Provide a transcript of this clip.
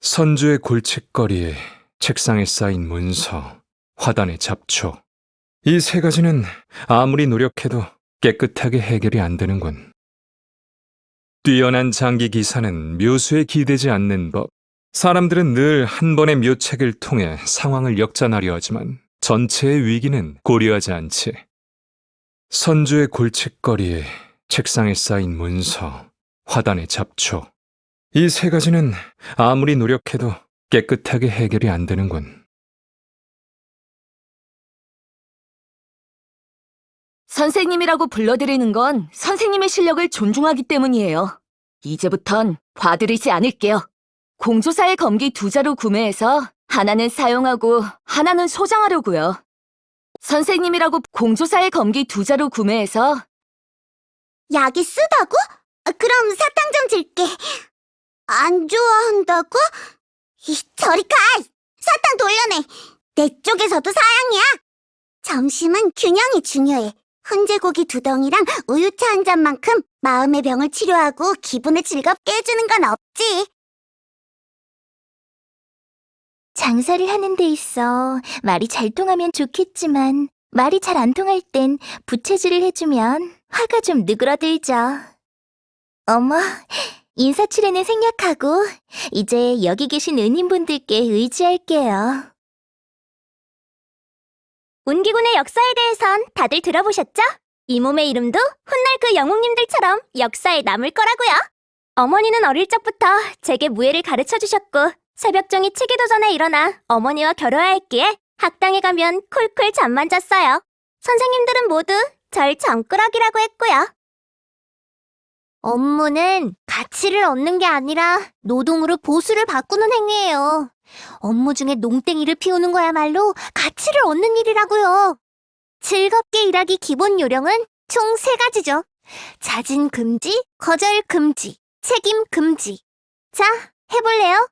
선주의 골칫거리에 책상에 쌓인 문서, 화단의 잡초. 이 세 가지는 아무리 노력해도 깨끗하게 해결이 안 되는군. 뛰어난 장기 기사는 묘수에 기대지 않는 법. 사람들은 늘 한 번의 묘책을 통해 상황을 역전하려 하지만 전체의 위기는 고려하지 않지. 선주의 골칫거리에 책상에 쌓인 문서, 화단의 잡초. 이 세 가지는 아무리 노력해도 깨끗하게 해결이 안 되는군. 선생님이라고 불러드리는 건 선생님의 실력을 존중하기 때문이에요. 이제부턴 봐드리지 않을게요. 공조사의 검기 두 자루 구매해서 하나는 사용하고 하나는 소장하려고요. 선생님이라고 공조사의 검기 두 자루 구매해서 약이 쓰다고? 아, 그럼 사탕 좀 줄게. 안 좋아한다고? 이, 저리 가! 사탕 돌려내! 내 쪽에서도 사양이야! 점심은 균형이 중요해. 훈제고기 두 덩이랑 우유차 한 잔만큼 마음의 병을 치료하고 기분을 즐겁게 해주는 건 없지. 장사를 하는 데 있어 말이 잘 통하면 좋겠지만 말이 잘 안 통할 땐 부채질을 해주면 화가 좀 느그러들죠. 어머, 인사치레는 생략하고 이제 여기 계신 은인분들께 의지할게요. 운기군의 역사에 대해선 다들 들어보셨죠? 이 몸의 이름도 훗날 그 영웅님들처럼 역사에 남을 거라고요. 어머니는 어릴 적부터 제게 무예를 가르쳐 주셨고 새벽종이 치기도 전에 일어나 어머니와 결혼하였기에 학당에 가면 쿨쿨 잠만 잤어요. 선생님들은 모두 절 잠꾸러기라고 했고요. 업무는 가치를 얻는 게 아니라 노동으로 보수를 바꾸는 행위예요. 업무 중에 농땡이를 피우는 거야말로 가치를 얻는 일이라고요. 즐겁게 일하기 기본 요령은 총 세 가지죠. 자진 금지, 거절 금지, 책임 금지. 자, 해볼래요?